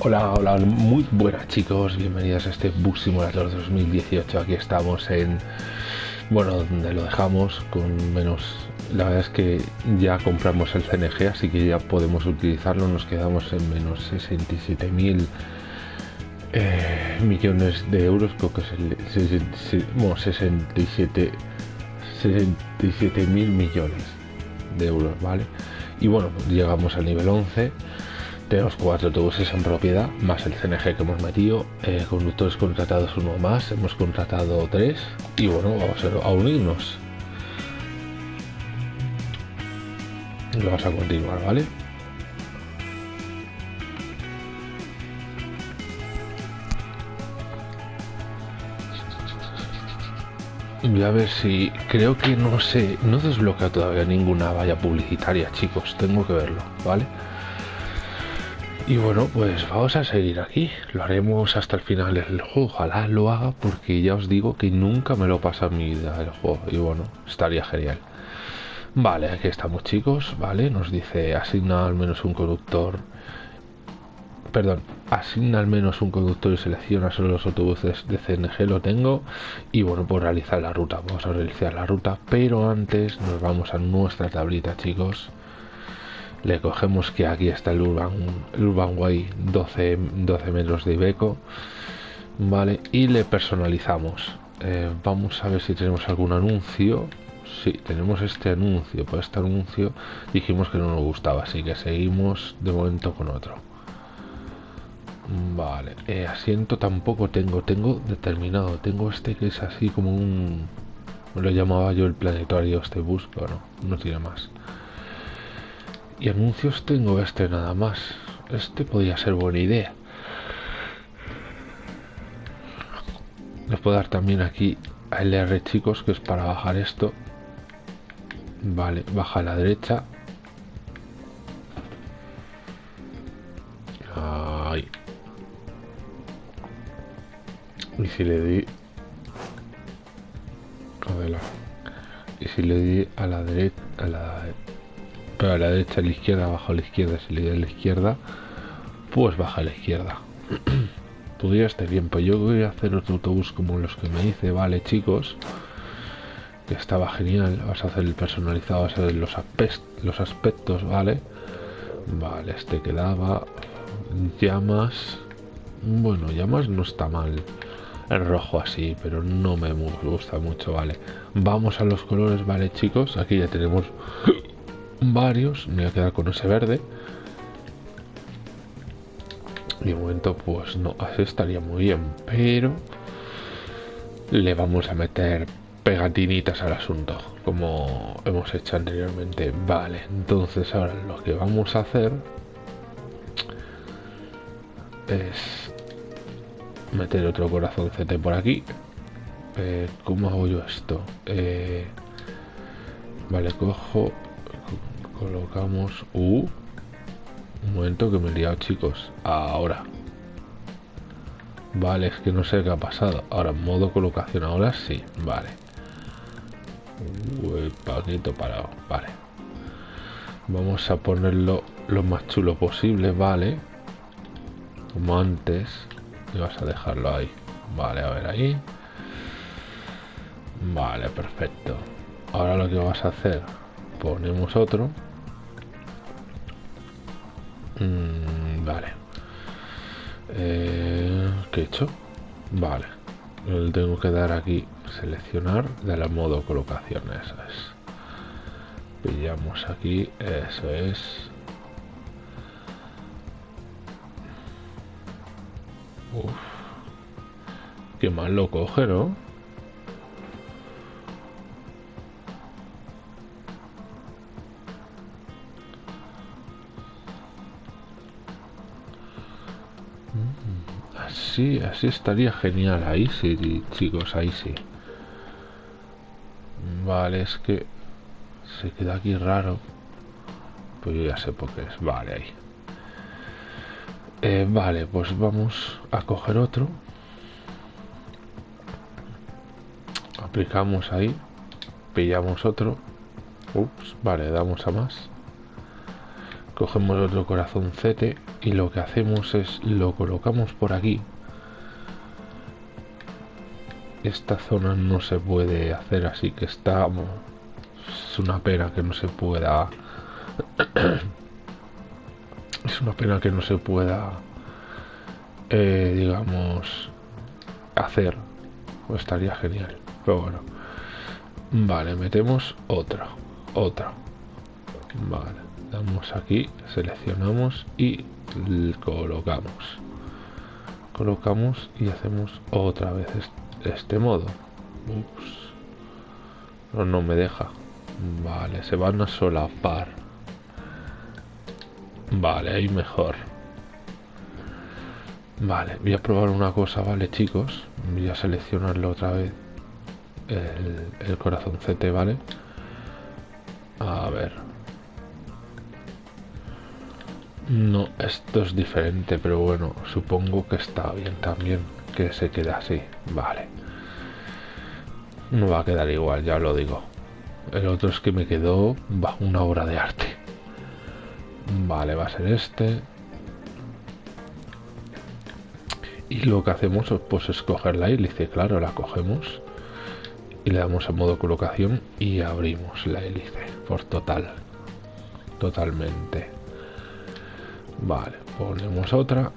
Hola, hola, muy buenas chicos, bienvenidos a este Bus Simulator 2018. Aquí estamos en, bueno, donde lo dejamos con menos, la verdad es que ya compramos el CNG, así que ya podemos utilizarlo. Nos quedamos en menos 67 mil eh, millones de euros, creo que es el, bueno, 67, 67 mil millones de euros, ¿vale? Y bueno, llegamos al nivel 11 tenemos cuatro autobuses en propiedad, más el CNG que hemos metido, eh, conductores contratados uno más, hemos contratado tres y bueno, vamos a, unirnos. Y vamos a continuar, ¿vale? Voy a ver si... Creo que no sé... No desbloquea todavía ninguna valla publicitaria, chicos. Tengo que verlo, ¿vale? Y bueno, pues vamos a seguir aquí. Lo haremos hasta el final del juego. Ojalá lo haga porque ya os digo que nunca me lo pasa en mi vida el juego. Y bueno, estaría genial. Vale, aquí estamos chicos. Vale, nos dice asigna al menos un conductor. Perdón, asigna al menos un conductor y selecciona solo los autobuses de CNG. Lo tengo. Y bueno, pues realizar la ruta. Vamos a realizar la ruta. Pero antes nos vamos a nuestra tablita chicos le cogemos que aquí está el Urban, Urban Way 12, 12 metros de Ibeco vale y le personalizamos. Eh, vamos a ver si tenemos algún anuncio. Sí, tenemos este anuncio. Por este anuncio dijimos que no nos gustaba así que seguimos de momento con otro. Vale eh, asiento tampoco tengo tengo determinado tengo este que es así como un lo llamaba yo el planetario este bus pero no, no tiene más y anuncios tengo este nada más. Este podría ser buena idea. Les puedo dar también aquí a LR chicos, que es para bajar esto. Vale, baja a la derecha. Ahí. Y si le di... Y si le di a la derecha... A la pero a la derecha, a la izquierda, abajo a la izquierda, si le doy a la izquierda, pues baja a la izquierda. Podría estar bien, pues yo voy a hacer otro autobús como los que me hice, vale chicos, que estaba genial, vas a hacer el personalizado, vas a hacer los, los aspectos, vale, vale, este quedaba, llamas, bueno, llamas no está mal, el rojo así, pero no me gusta mucho, vale. Vamos a los colores, vale chicos, aquí ya tenemos varios, me voy a quedar con ese verde. Y de momento, pues no, estaría muy bien, pero le vamos a meter pegatinitas al asunto, como hemos hecho anteriormente. Vale, entonces ahora lo que vamos a hacer es meter otro corazón CT por aquí. Eh, ¿Cómo hago yo esto? Eh, vale, cojo colocamos uh, un momento que me he liado chicos. Ahora. Vale es que no sé qué ha pasado. Ahora modo colocación ahora sí. Vale. El paquito parado. Vale. Vamos a ponerlo lo más chulo posible vale. Como antes. Y vas a dejarlo ahí. Vale a ver ahí. Vale perfecto. Ahora lo que vas a hacer ponemos otro Mm, vale. Eh, ¿Qué he hecho? Vale. Le tengo que dar aquí seleccionar de la modo colocación. Eso es. Pillamos aquí. Eso es. Uf. Qué mal lo coge, ¿no? Así, así estaría genial. Ahí sí, chicos, ahí sí. Vale, es que se queda aquí raro. Pues yo ya sé por qué es. Vale, ahí. Eh, vale, pues vamos a coger otro. Aplicamos ahí. Pillamos otro. Ups, vale, damos a más. cogemos otro corazoncete y lo que hacemos es lo colocamos por aquí esta zona no se puede hacer así que está es una pena que no se pueda es una pena que no se pueda eh, digamos hacer. Estaría genial pero bueno. Vale metemos otra otra. Vale damos aquí seleccionamos y colocamos. Colocamos y hacemos otra vez este modo. No, no me deja. Vale se van a solapar. Vale ahí mejor. Vale voy a probar una cosa vale chicos. Voy a seleccionarlo otra vez el, el corazoncete vale. A ver. No, esto es diferente, pero bueno, supongo que está bien también que se quede así. Vale. No va a quedar igual, ya lo digo. El otro es que me quedó va, una obra de arte. Vale, va a ser este. Y lo que hacemos pues es coger la hélice, claro, la cogemos y le damos a modo colocación y abrimos la hélice por total. Totalmente. Vale, ponemos otra.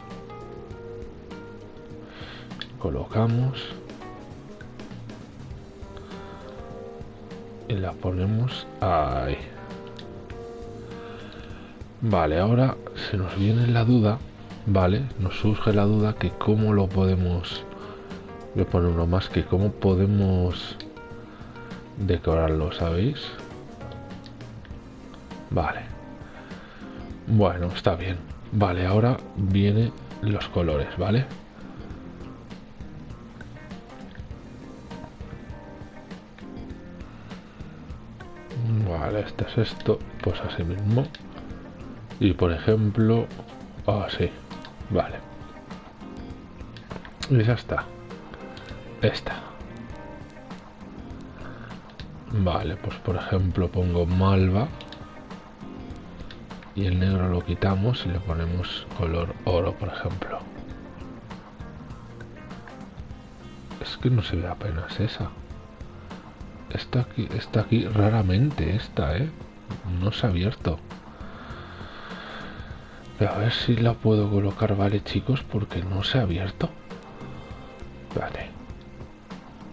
Colocamos. Y la ponemos ahí. Vale, ahora se nos viene la duda, ¿vale? Nos surge la duda que cómo lo podemos... Voy a poner uno más que cómo podemos decorarlo, ¿sabéis? Vale. Bueno, está bien. Vale, ahora vienen los colores, ¿vale? Es esto, pues así mismo. Y por ejemplo, así, vale. Y ya está. Esta. Vale, pues por ejemplo pongo malva y el negro lo quitamos y le ponemos color oro por ejemplo es que no se ve apenas esa está aquí está aquí raramente esta eh no se ha abierto a ver si la puedo colocar vale chicos porque no se ha abierto vale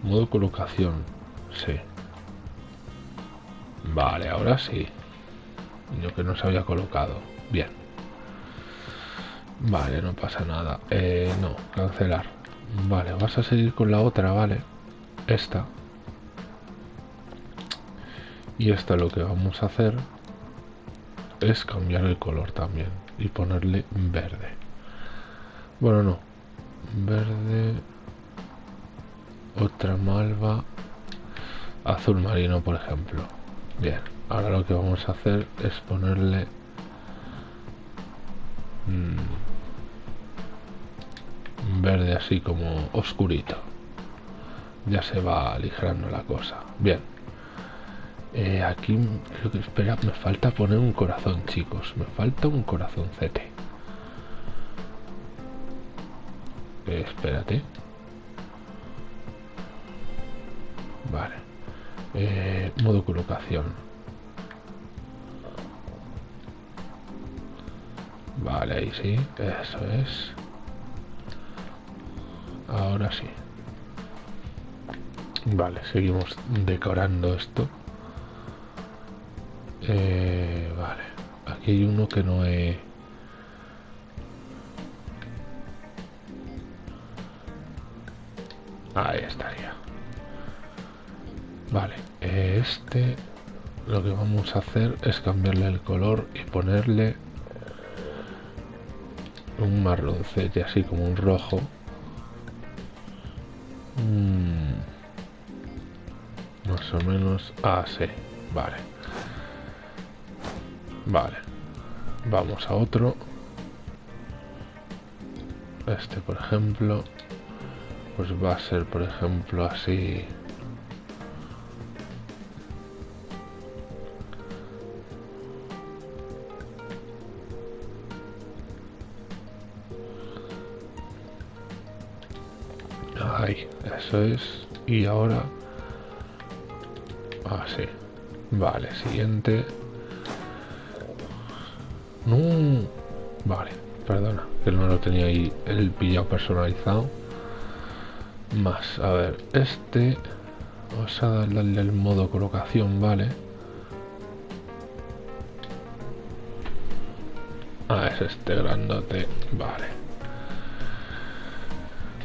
modo colocación sí vale ahora sí yo que no se había colocado. Bien. Vale, no pasa nada. Eh, no, cancelar. Vale, vas a seguir con la otra, vale. Esta. Y esta lo que vamos a hacer es cambiar el color también y ponerle verde. Bueno, no. Verde. Otra malva. Azul marino, por ejemplo. Bien ahora lo que vamos a hacer es ponerle mm, verde así como oscurito ya se va aligerando la cosa bien eh, aquí creo que espera me falta poner un corazón chicos me falta un corazoncete eh, espérate vale eh, modo colocación Vale, ahí sí, eso es. Ahora sí. Vale, seguimos decorando esto. Eh, vale, aquí hay uno que no he... Ahí estaría. Vale, este lo que vamos a hacer es cambiarle el color y ponerle un marroncete así como un rojo mm. más o menos ah, vale Vale. Vamos a otro. Este, por ejemplo. Pues va a ser, por ejemplo, así... Ahí, eso es. Y ahora... Ah, así. vale, siguiente. No. Vale, perdona, que no lo tenía ahí el pillado personalizado. Más, a ver, este... Vamos a darle el modo colocación, vale. Ah, es este grandote, vale.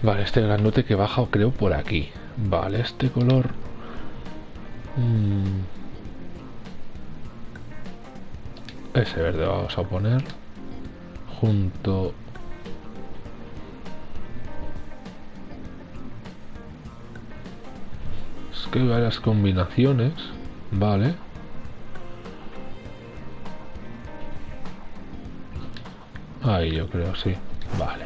Vale, este grandote que baja creo por aquí. Vale, este color... Mm. Ese verde vamos a poner junto es que varias combinaciones vale. Ahí yo creo sí vale.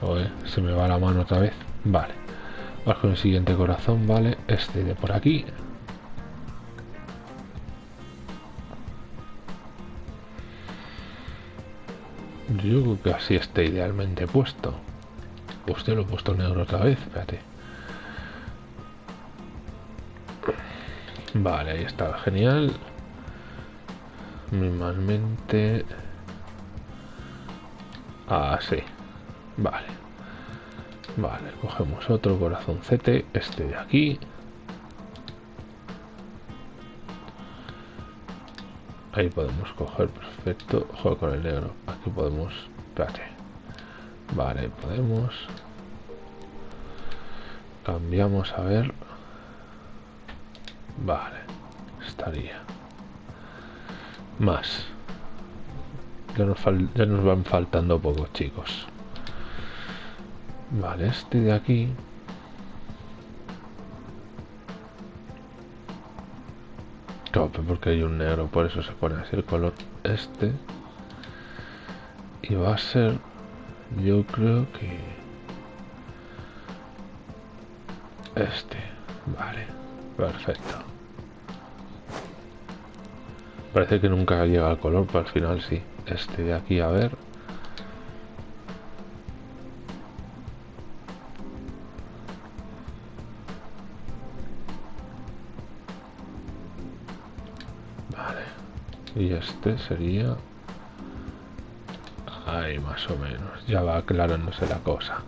Oye, se me va la mano otra vez vale. Vamos con el siguiente corazón vale este de por aquí Yo creo que así está idealmente puesto. Usted lo he puesto negro otra vez, espérate. Vale, ahí está, genial. Minimalmente... Así. Vale. Vale, cogemos otro corazoncete, este de aquí. Ahí podemos coger, perfecto. Juego con el negro. Podemos... Espérate. Vale, podemos... Cambiamos a ver... Vale. Estaría. Más. Ya nos, ya nos van faltando pocos, chicos. Vale, este de aquí... porque hay un negro, por eso se pone así el color este. Y va a ser, yo creo que este. Vale, perfecto. Parece que nunca llega al color, pero al final sí. Este de aquí, a ver. y este sería ahí más o menos. Ya va aclarándose la cosa.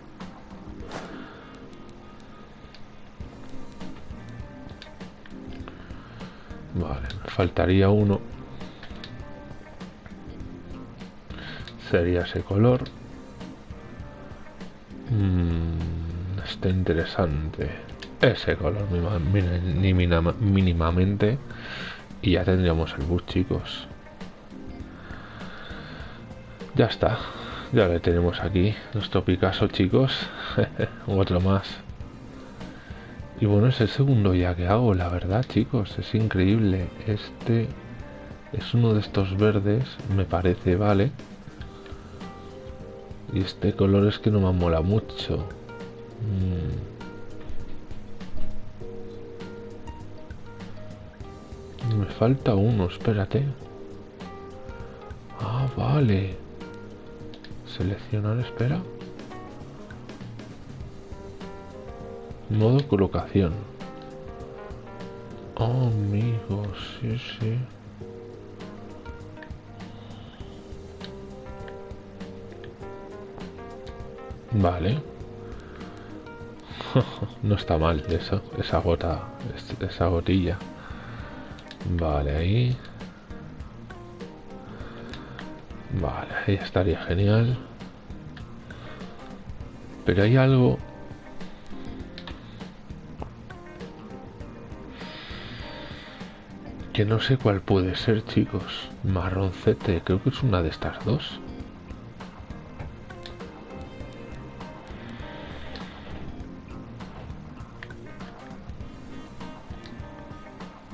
Vale me faltaría uno. Sería ese color. Mm, está interesante. Ese color mínimamente. Y ya tendríamos el bus, chicos. Ya está. Ya le tenemos aquí. Nuestro Picasso, chicos. Otro más. Y bueno, es el segundo ya que hago, la verdad, chicos. Es increíble. Este es uno de estos verdes, me parece, vale. Y este color es que no me mola mucho. Mm. Me falta uno, espérate. Ah, vale. Seleccionar, espera. Modo colocación. Oh, amigos, sí, sí. Vale. no está mal eso, esa gota, esa gotilla. Vale, ahí. Vale, ahí estaría genial. Pero hay algo... Que no sé cuál puede ser, chicos. Marroncete, creo que es una de estas dos.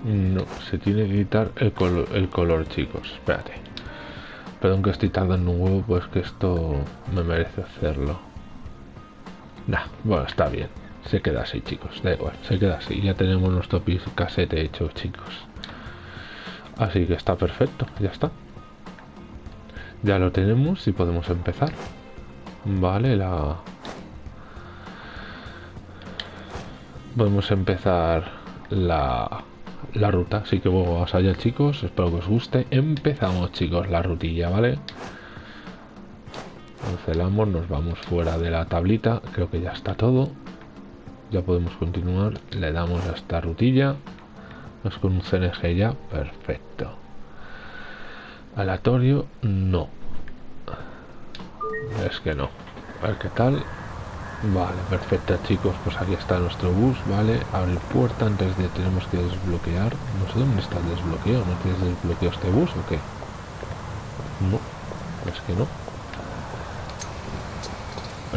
No, se tiene que quitar el color, chicos. Espérate. Perdón que estoy tardando un huevo, pues que esto me merece hacerlo. Nah, bueno, está bien. Se queda así, chicos. Da igual, se queda así. Ya tenemos nuestro casete hecho, chicos. Así que está perfecto, ya está. Ya lo tenemos y podemos empezar. Vale, la... podemos empezar la, la ruta. Así que bueno, vamos allá chicos, espero que os guste. Empezamos chicos la rutilla, ¿vale? Cancelamos, nos vamos fuera de la tablita, creo que ya está todo. Ya podemos continuar, le damos a esta rutilla. Nos con un CNG ya, perfecto. Aleatorio, no. Es que no. A ver qué tal. Vale, perfecto chicos, pues aquí está nuestro bus, ¿vale? Abre puerta, antes de tenemos que desbloquear. No sé dónde está el desbloqueo, ¿no tienes desbloqueo este bus o qué? No, es que no.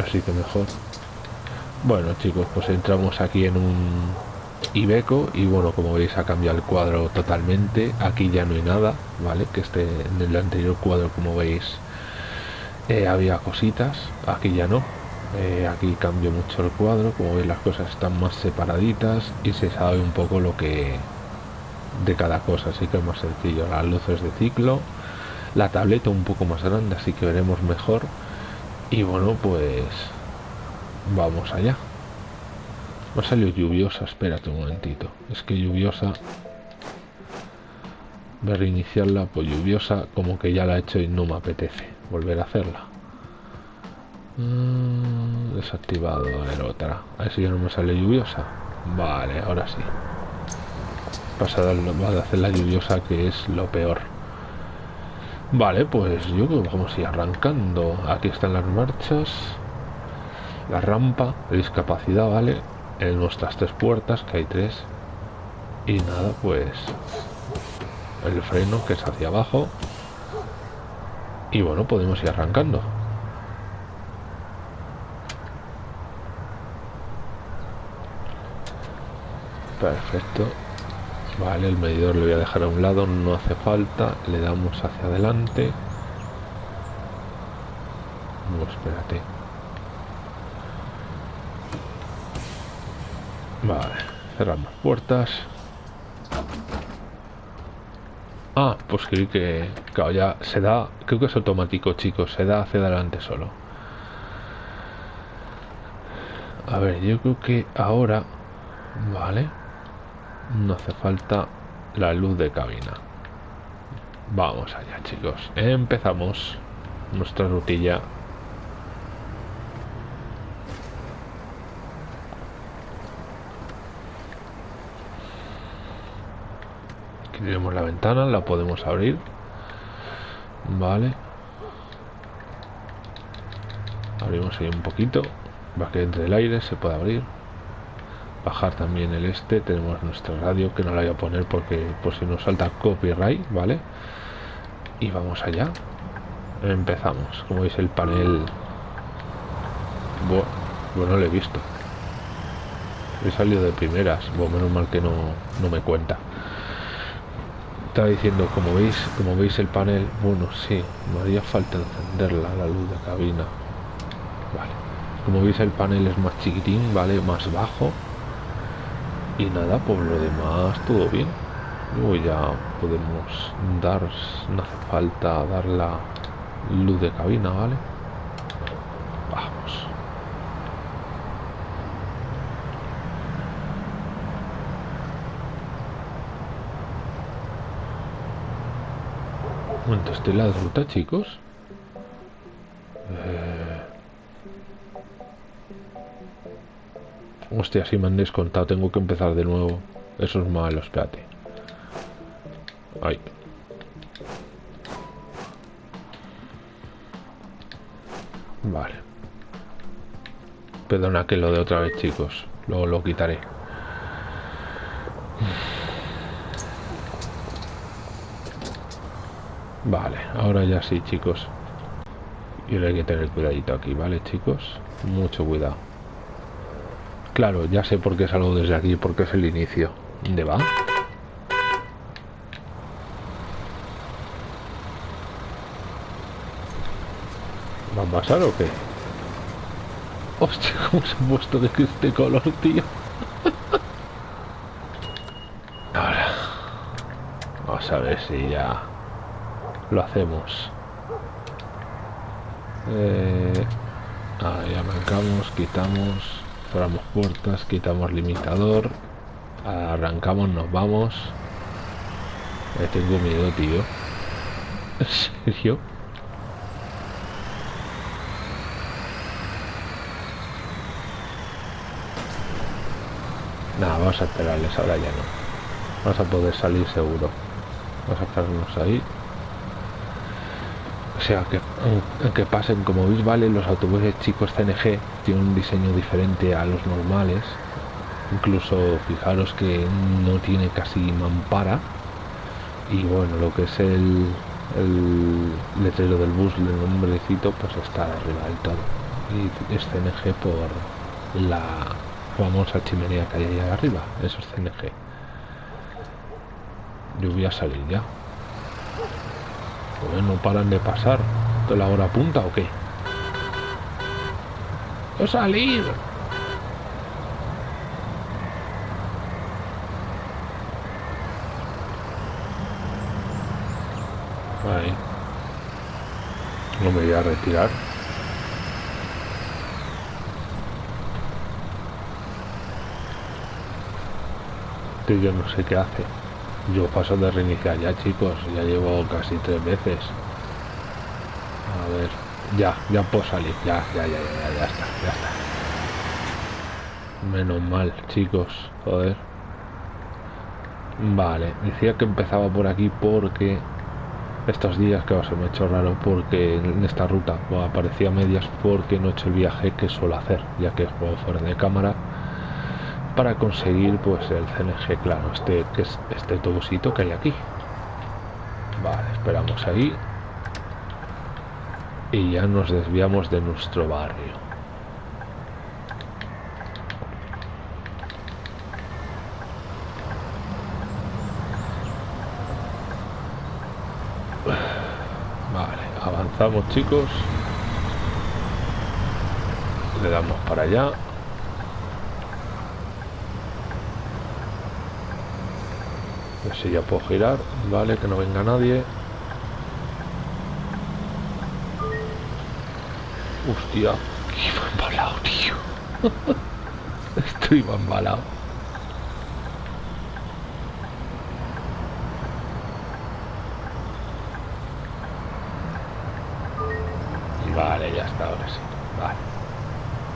Así que mejor. Bueno chicos, pues entramos aquí en un Ibeco y bueno, como veis ha cambiado el cuadro totalmente. Aquí ya no hay nada, ¿vale? Que este en el anterior cuadro, como veis, eh, había cositas. Aquí ya no. Eh, aquí cambió mucho el cuadro, como veis las cosas están más separaditas y se sabe un poco lo que de cada cosa, así que es más sencillo. Las luces de ciclo, la tableta un poco más grande, así que veremos mejor. Y bueno, pues vamos allá. Me salió lluviosa, espérate un momentito. Es que lluviosa. Voy a reiniciarla, pues lluviosa, como que ya la he hecho y no me apetece volver a hacerla. Mm, desactivado, a ver otra. A ver si ya no me sale lluviosa. Vale, ahora sí. Pasada a hacer la lluviosa que es lo peor. Vale, pues yo creo que vamos a ir arrancando. Aquí están las marchas. La rampa discapacidad, ¿vale? En nuestras tres puertas, que hay tres. Y nada, pues... El freno, que es hacia abajo. Y bueno, podemos ir arrancando. Perfecto. Vale, el medidor lo voy a dejar a un lado, no hace falta. Le damos hacia adelante. No, espérate. Vale, cerramos puertas. Ah, pues creí que, claro, ya se da, creo que es automático, chicos, se da hacia adelante solo. A ver, yo creo que ahora, vale, no hace falta la luz de cabina. Vamos allá, chicos. Empezamos nuestra rutilla. Aquí tenemos la ventana, la podemos abrir. Vale. Abrimos ahí un poquito. Va que entre el aire, se puede abrir bajar también el este tenemos nuestra radio que no la voy a poner porque por si nos salta copyright vale y vamos allá. Empezamos. Como veis el panel bueno, lo he visto. He salido de primeras bueno, menos mal que no, no me cuenta. Estaba diciendo como veis como veis el panel bueno sí me haría falta encenderla la luz de cabina. Vale. Como veis el panel es más chiquitín vale más bajo y nada por lo demás todo bien. Luego ya podemos dar no hace falta dar la luz de cabina vale vamos. Momento estoy la ruta chicos Hostia, si me han descontado, tengo que empezar de nuevo. Eso es malo, espérate. Ay. Vale. Perdona que lo de otra vez, chicos. Luego lo quitaré. Vale, ahora ya sí, chicos. Y ahora hay que tener cuidadito aquí, ¿vale, chicos? Mucho cuidado. Claro, ya sé por qué salgo desde aquí, porque es el inicio. ¿Dónde va? ¿Va a pasar o qué? Hostia, cómo se ha puesto de este color, tío. Ahora. Vamos a ver si ya lo hacemos. Eh, ahí arrancamos, quitamos cerramos puertas quitamos limitador arrancamos nos vamos Me tengo miedo tío ¿en serio? Nada, vamos a esperarles, ahora ya no. Vamos a poder salir seguro. Vamos a quedarnos ahí. Sea, que aunque pasen, como veis, vale, los autobuses chicos CNG tienen un diseño diferente a los normales. Incluso fijaros que no tiene casi mampara. Y bueno, lo que es el, el letrero del bus, el nombrecito, pues está arriba del todo. Y es CNG por la famosa chimenea que hay ahí arriba, eso es CNG. Yo voy a salir ya. No paran de pasar. ¿De la hora punta o qué? ¡Voy a salir! Ahí. No me voy a retirar. yo no sé qué hace. Yo paso de reiniciar ya, chicos. Ya llevo casi tres veces. A ver. Ya, ya puedo salir. Ya, ya, ya, ya, ya, está, ya está. Menos mal, chicos. Joder. Vale, decía que empezaba por aquí porque estos días, que se me ha hecho raro porque en esta ruta aparecía medias porque no he hecho el viaje que suelo hacer, ya que juego fuera de cámara para conseguir pues el CNG claro este que es este autobusito que hay aquí. Vale esperamos ahí. Y ya nos desviamos de nuestro barrio. Vale avanzamos chicos. Le damos para allá si ya puedo girar, vale, que no venga nadie. Hostia, iba embalado, tío. Estoy embalado. Vale, ya está, ahora sí. Vale.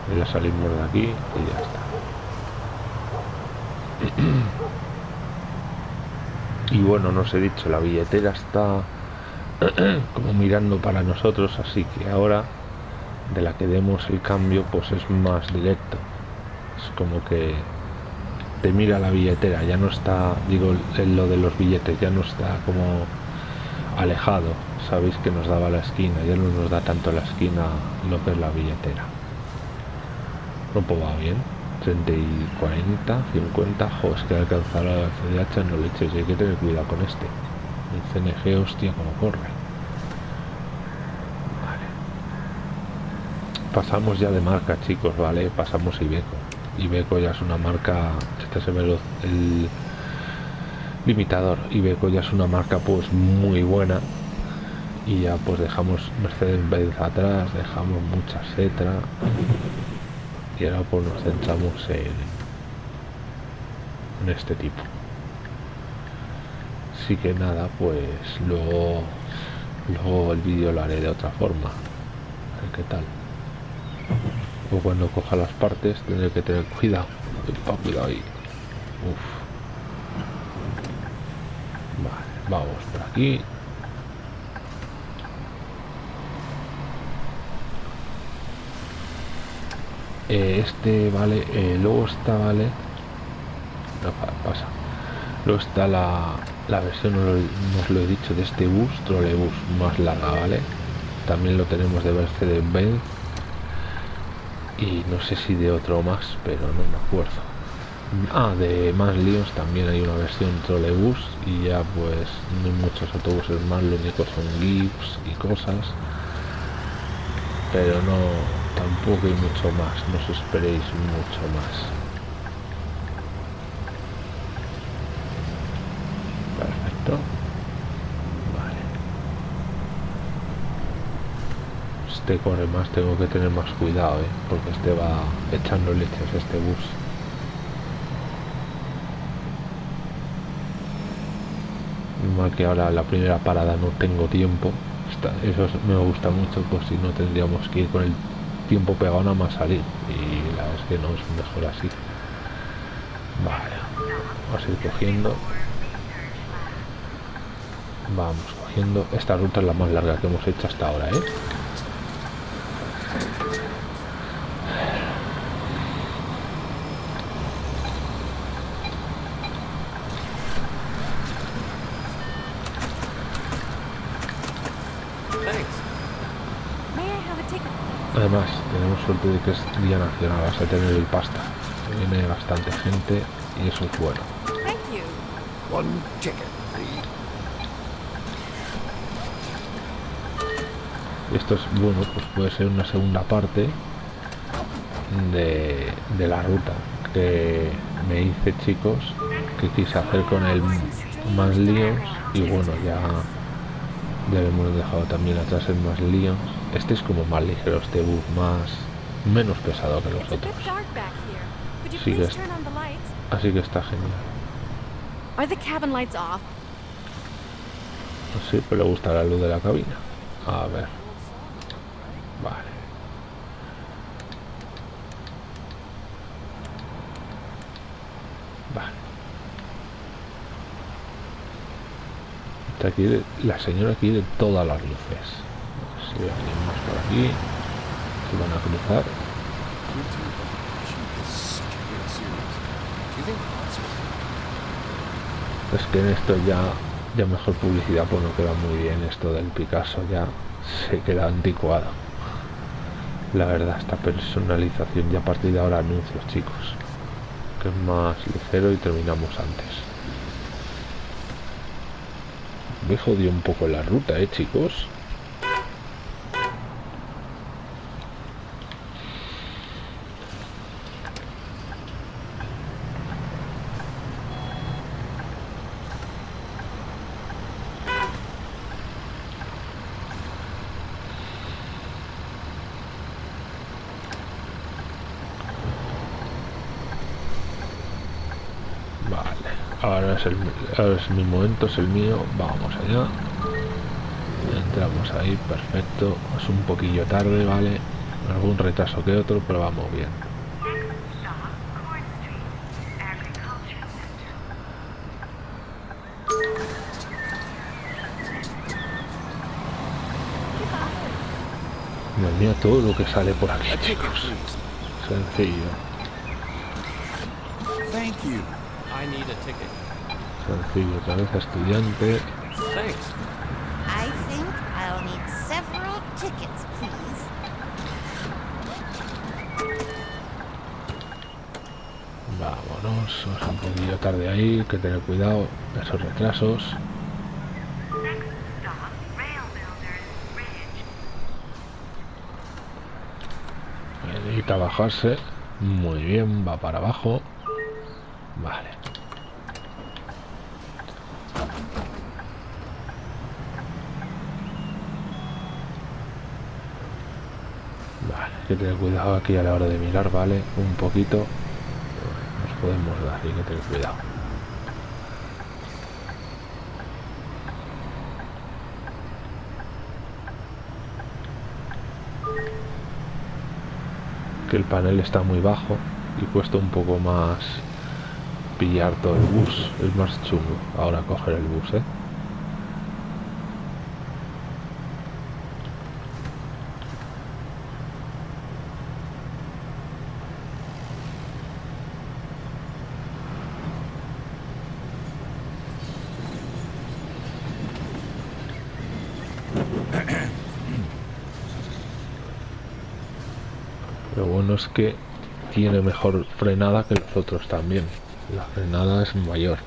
Ya salimos de aquí y ya está. y bueno nos he dicho la billetera está como mirando para nosotros así que ahora de la que demos el cambio pues es más directo. Es como que te mira la billetera ya no está digo en lo de los billetes ya no está como alejado. Sabéis que nos daba la esquina ya no nos da tanto la esquina lo que es la billetera. No va bien 30 y 40, 50, jo, es que alcanzar la CDH no leches, hay que tener cuidado con este. El CNG, hostia, como corre. Vale. Pasamos ya de marca, chicos, ¿vale? Pasamos Ibeco. Ibeco ya es una marca, este se ve el limitador. Ibeco ya es una marca pues muy buena y ya pues dejamos Mercedes-Benz atrás, dejamos mucha Setra y ahora pues nos centramos en, en este tipo. Así que nada pues luego luego el vídeo lo haré de otra forma. A qué tal. O cuando coja las partes tendré que tener cuidado. Cuidado ahí. Uf. vale vamos por aquí Eh, este vale eh, luego está vale. No, pasa. Luego está la, la versión no, os lo he dicho de este bus trolebus más larga vale. También lo tenemos de Mercedes Benz y no sé si de otro más pero no me acuerdo. Ah de más líos también hay una versión trolebus y ya pues no hay muchos autobuses más lo único son GIFs y cosas. Pero no tampoco hay mucho más, no os esperéis mucho más. Perfecto. Vale. este corre más, tengo que tener más cuidado, ¿eh? porque este va echando leches este bus. Mal que ahora la primera parada no tengo tiempo. eso me gusta mucho, pues si no tendríamos que ir con el tiempo pegado nada más salir. Y la verdad es que no es mejor así. Vale, vamos a ir cogiendo. Vamos cogiendo. Esta ruta es la más larga que hemos hecho hasta ahora, ¿eh? Además, tenemos suerte de que es día nacional, vas a tener el pasta. Viene bastante gente y eso es bueno. Esto es bueno, pues puede ser una segunda parte de, de la ruta que me hice chicos, que quise hacer con el más líos y bueno, ya, ya hemos dejado también atrás el más líos este es como más ligero, este bus más... menos pesado que los otros. Sí que así que está genial. Sí, pero le gusta la luz de la cabina. A ver. Vale. Vale. Está aquí, la señora quiere todas las luces si por aquí van a cruzar es que en esto ya ya mejor publicidad pues no queda muy bien esto del Picasso ya se queda anticuado. La verdad esta personalización ya a partir de ahora anuncios chicos que es más ligero y terminamos antes. Me jodió un poco la ruta eh chicos ahora es, el, es mi momento, es el mío, vamos allá. Entramos ahí, perfecto. Es un poquillo tarde, ¿vale? Algún retraso que otro, pero vamos bien. Dios todo lo que sale por aquí, chicos. Sencillo. I need a ticket. Sencillo, cabeza estudiante. Vámonos, vamos un poquillo tarde ahí, hay que tener cuidado de esos retrasos. Necesita bajarse. Muy bien, va para abajo. Vale. que tener cuidado aquí a la hora de mirar, ¿vale? Un poquito nos podemos dar, hay que tener cuidado. Que el panel está muy bajo y cuesta un poco más pillar todo el bus, es más chungo ahora coger el bus, ¿eh? Lo bueno es que tiene mejor frenada que los otros también. La frenada es mayor.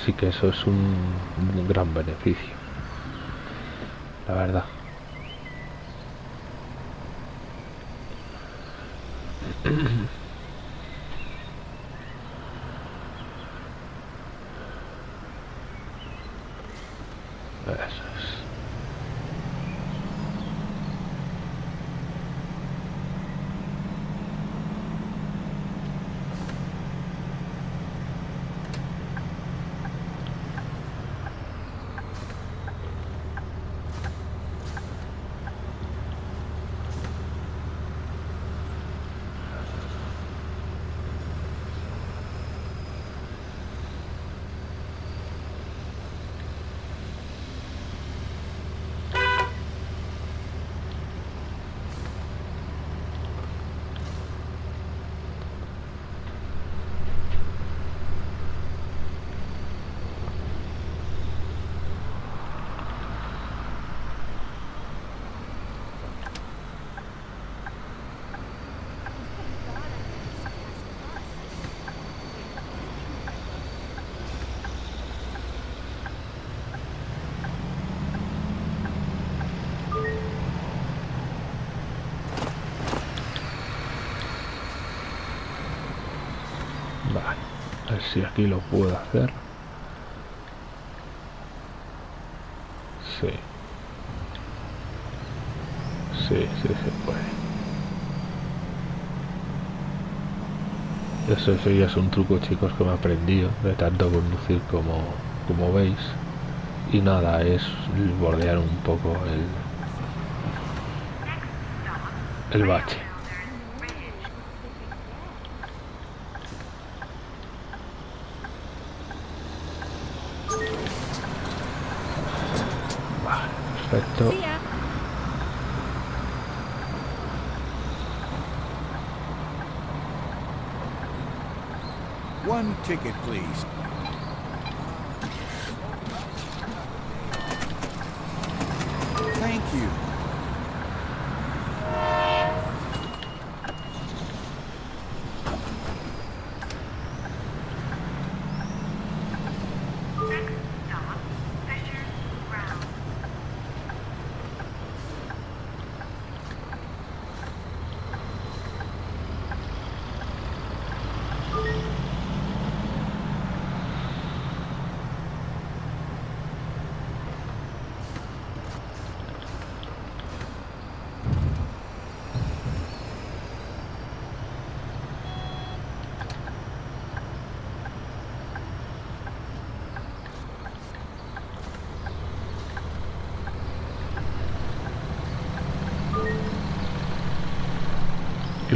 Así que eso es un, gran beneficio. La verdad. Eso es. Si aquí lo puedo hacer. Sí. Sí, sí se puede. Eso, eso ya es un truco, chicos, que me he aprendido de tanto conducir como, como veis. Y nada, es bordear un poco el, el bache. Perfecto. One ticket, please.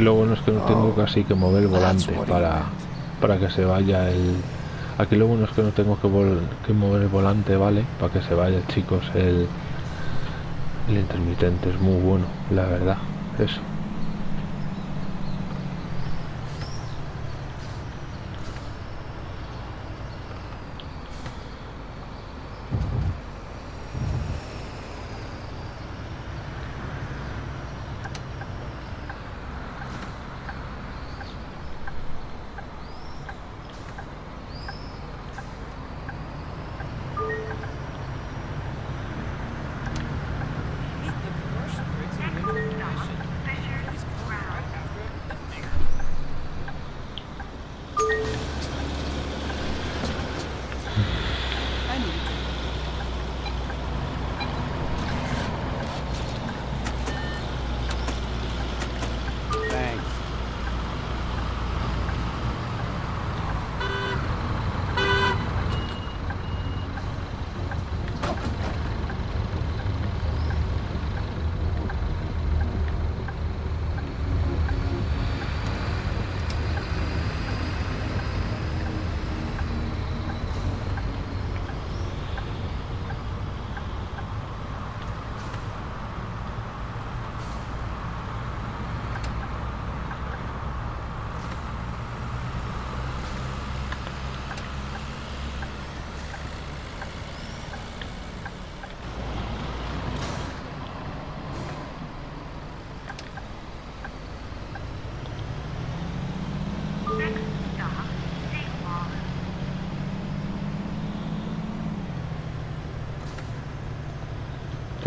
Lo bueno es que no tengo casi que mover el volante para, para que se vaya el... Aquí lo bueno es que no tengo que, vol- que mover el volante, ¿vale? Para que se vaya, chicos, el, el intermitente. Es muy bueno, la verdad. Eso.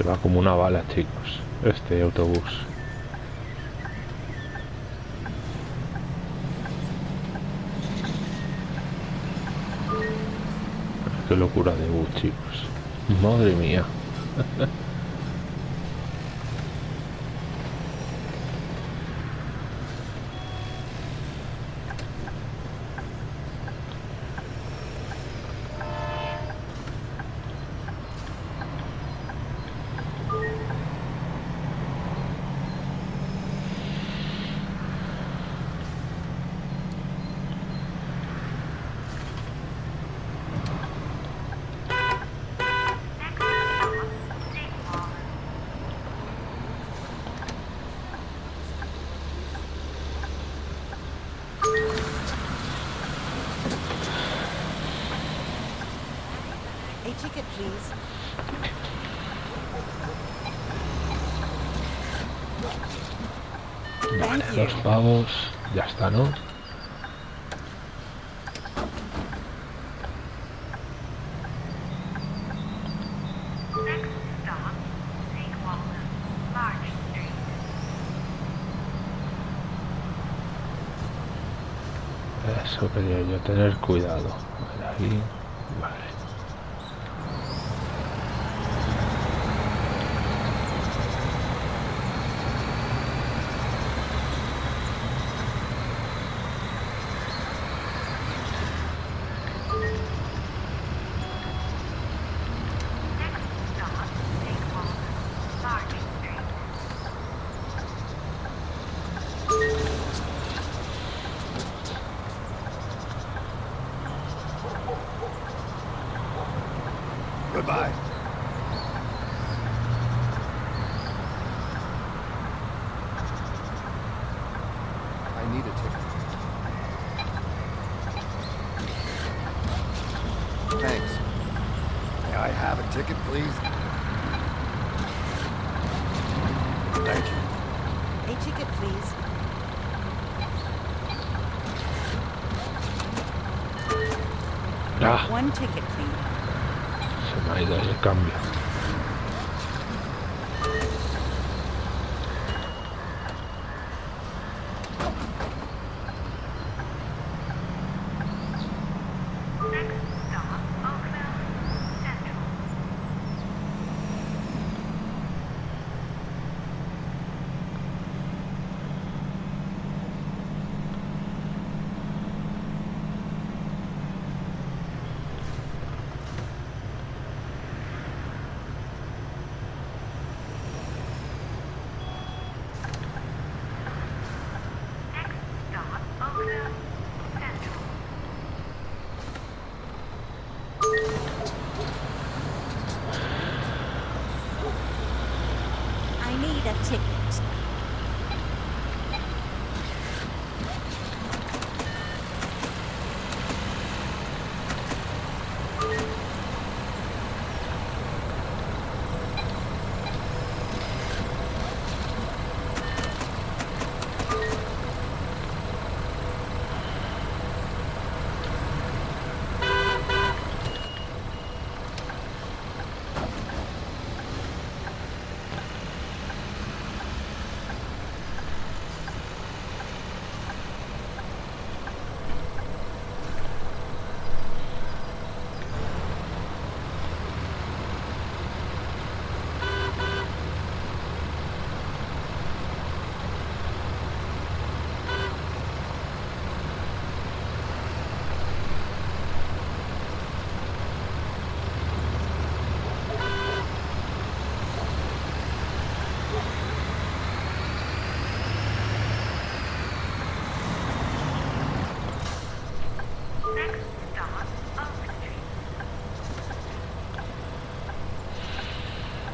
Va como una bala, chicos. Este autobús. Qué locura de bus, chicos. Madre mía. Next stop, Seawall. A ticket, please. Vale, Thank you. dos pavos. Ya está, ¿no? Eso quería yo, tener cuidado. Ahí. Vale.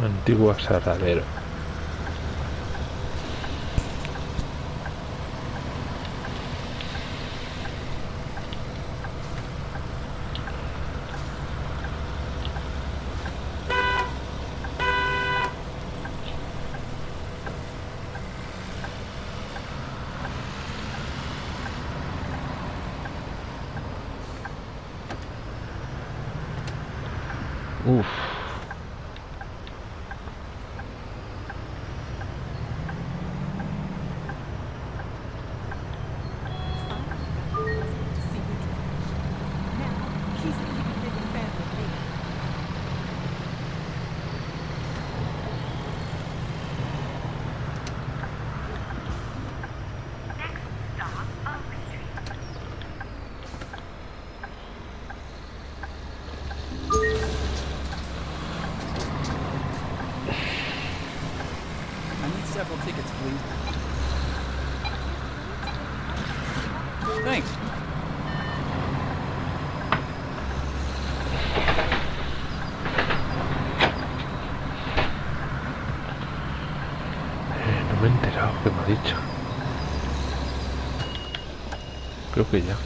Antiguo aserradero. Uf. Next stop, Oak Street. I need several tickets, please. Thanks. Eh, no me he enterado qué me ha dicho. Creo que ya.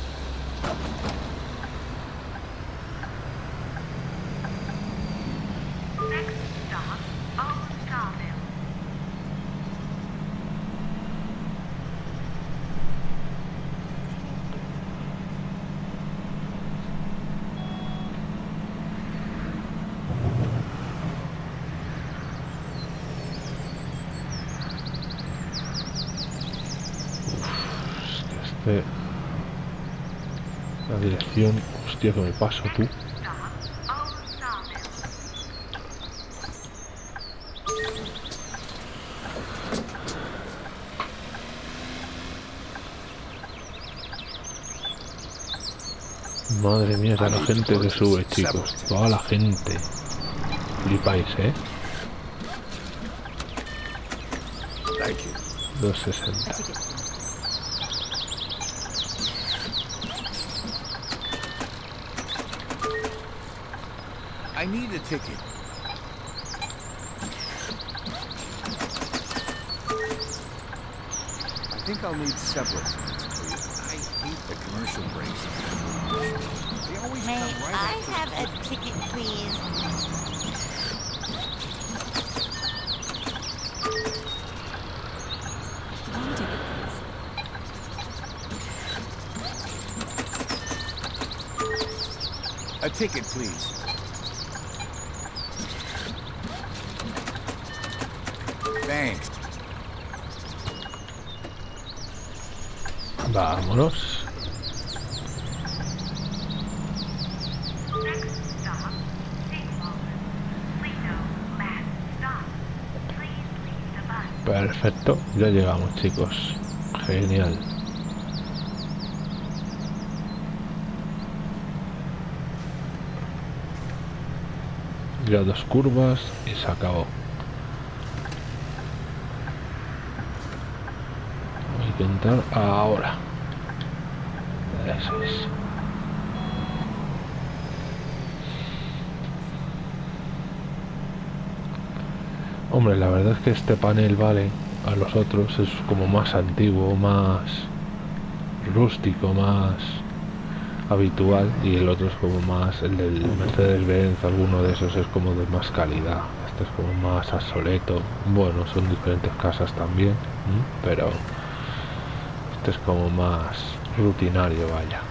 Next dirección... Hostia, que me paso tú. Madre mía, la gente que sube, chicos. Toda la gente. Flipáis, ¿eh? Thank you. 260. Ticket. I think I'll need several tickets, please. I hate the commercial breaks. They always May come right I have a ticket, please? Perfecto. Ya llegamos, chicos. Genial. Ya dos curvas y se acabó. Hay que entrar ahora. Eso es. Hombre, la verdad es que este panel vale a los otros es como más antiguo, más rústico, más habitual y el otro es como más el del Mercedes-Benz, alguno de esos es como de más calidad. Este es como más obsoleto. Bueno, son diferentes casas también, pero este es como más rutinario, vaya.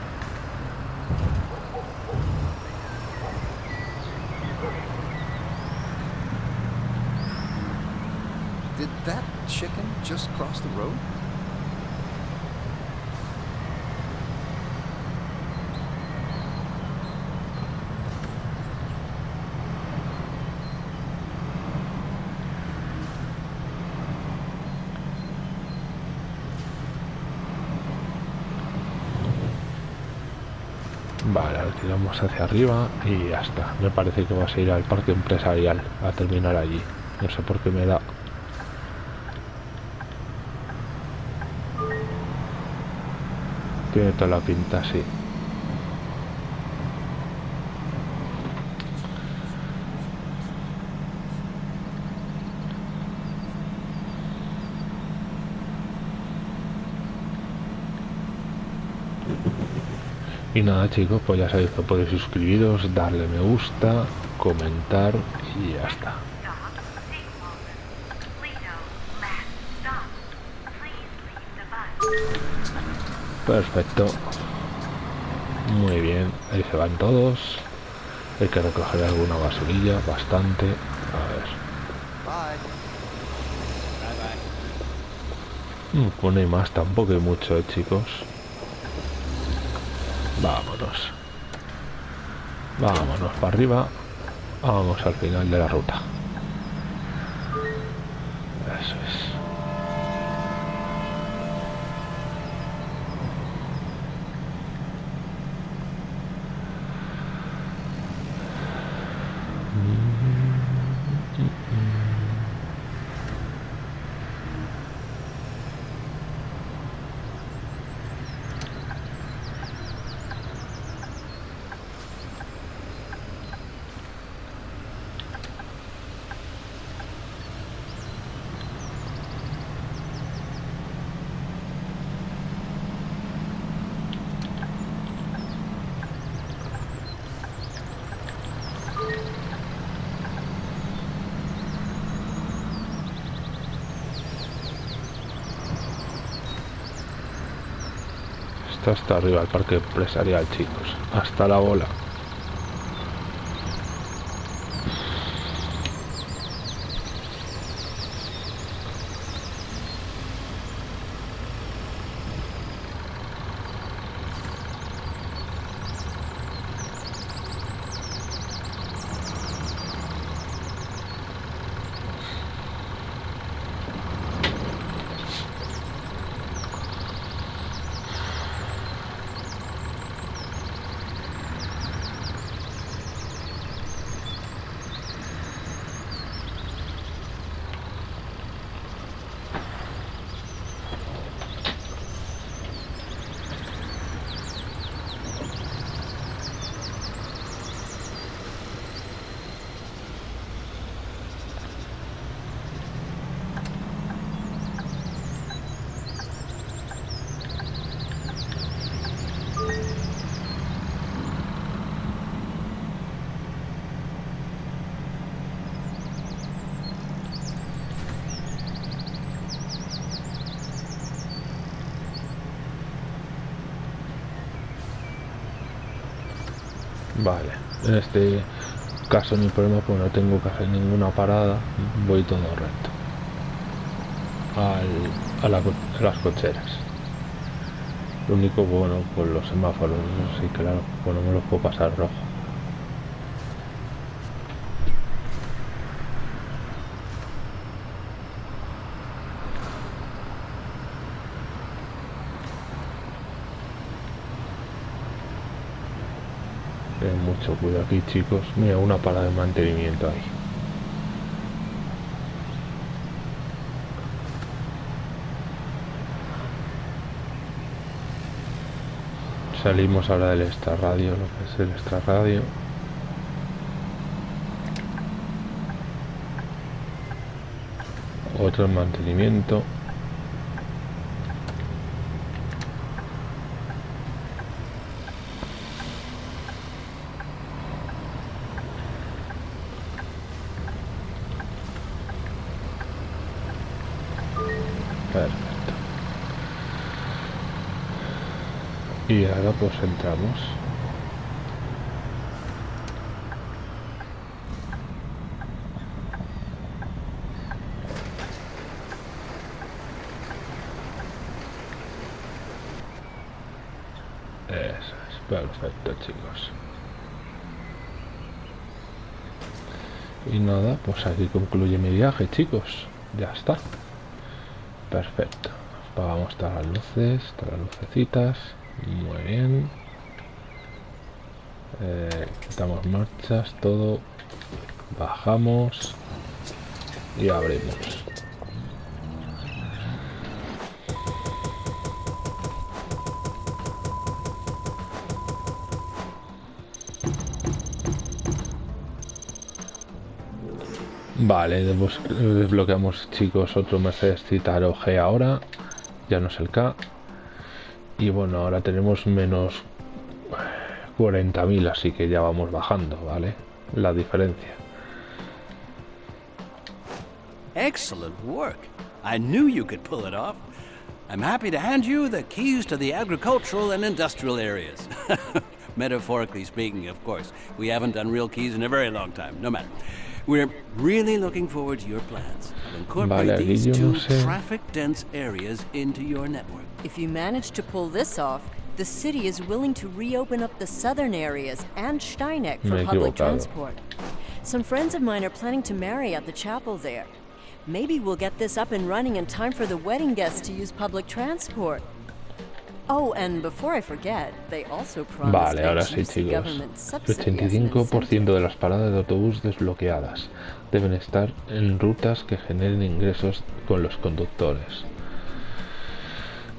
Vale, tiramos hacia arriba y ya está. Me parece que vas a ir al parque empresarial a terminar allí. No sé por qué me da. Toda la pinta así. Y nada chicos, pues ya sabéis que podéis suscribiros, darle me gusta, comentar y ya está. Perfecto. Muy bien, ahí se van todos. Hay que recoger alguna basurilla, bastante. A ver. No hay más, tampoco hay mucho, eh, chicos. Vámonos. Vámonos para arriba. Vamos al final de la ruta. Eso es. Está hasta arriba el parque empresarial, chicos. Hasta la bola. Vale, en este caso mi problema pues no tengo que hacer ninguna parada, voy todo recto. Al, a, las cocheras. Lo único bueno, pues los semáforos, sí, claro, pues no me los puedo pasar rojo. Mucho cuidado aquí, chicos. Mira, una parada de mantenimiento ahí. Salimos ahora del extra radio, lo que es el extra radio. Otro en mantenimiento. Perfecto. Y ahora entramos. Eso es perfecto chicos. Y nada, pues aquí concluye mi viaje chicos. Ya está. Perfecto. Apagamos todas las luces, todas las lucecitas. Muy bien. Eh, quitamos marchas, todo. Bajamos. Y abrimos. Vale, desbloqueamos chicos otro Mercedes Citaro G ahora. Ya no es el K. Y bueno, ahora tenemos menos 40.000, así que ya vamos bajando, ¿vale? La diferencia. Excellent work. I knew you could pull it off. I'm happy to hand you the keys to the agricultural and industrial areas. Metaphorically speaking, of course. We haven't done real keys in a very long time. No matter. We're really looking forward to your plans. to Incorporate Vale, these two no sé. traffic-dense areas into your network. If you manage to pull this off, the city is willing to reopen up the southern areas and Steineck for public transport. Some friends of mine are planning to marry at the chapel there. Maybe we'll get this up and running in time for the wedding guests to use public transport. Oh, and before I forget, they also promised Vale, ahora sí, chicos. El subsidy as an 85% de las paradas de autobús desbloqueadas deben estar en rutas que generen ingresos con los conductores.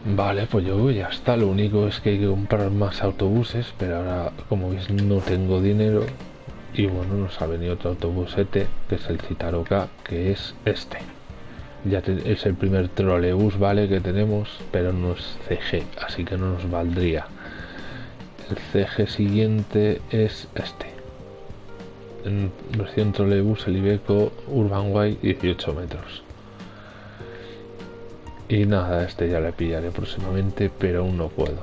Vale, pues yo ya está. Lo único es que hay que comprar más autobuses, pero ahora, como veis, no tengo dinero. Y bueno, nos ha venido otro autobusete, que es el Citaro K, que es este. Ya es el primer trolebús, ¿vale? Que tenemos, pero no es CG, así que no nos valdría. El CG siguiente es este. En versión trolebús, el Ibeco Urban Way 18 metros. Y nada, este ya le pillaré próximamente, pero aún no puedo.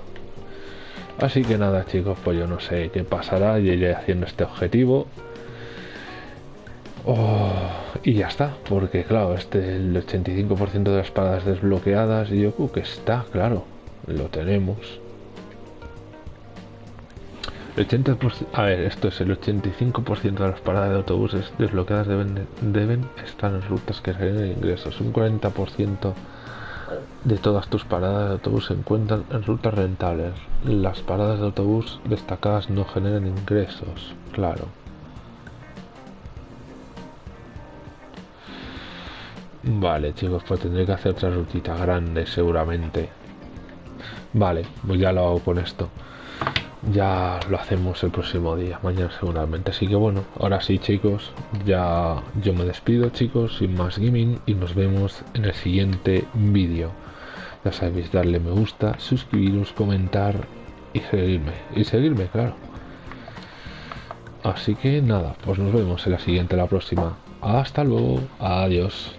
Así que nada chicos, pues yo no sé qué pasará, y iré haciendo este objetivo. Oh, y ya está, porque claro, este el 85% de las paradas desbloqueadas yo creo que está, claro, lo tenemos. El 80%, a ver, esto es el 85% de las paradas de autobuses desbloqueadas deben, deben estar en rutas que generen ingresos. Un 40% de todas tus paradas de autobús se encuentran en rutas rentables. Las paradas de autobús destacadas no generan ingresos, claro. Vale, chicos, pues tendré que hacer otra rutita grande seguramente. Vale, pues ya lo hago con esto. Ya lo hacemos el próximo día, mañana seguramente. Así que bueno, ahora sí chicos, ya yo me despido chicos, sin más gaming y nos vemos en el siguiente vídeo. Ya sabéis, darle me gusta, suscribiros, comentar y seguirme. Y seguirme, claro. Así que nada, pues nos vemos en la siguiente, la próxima. Hasta luego, adiós.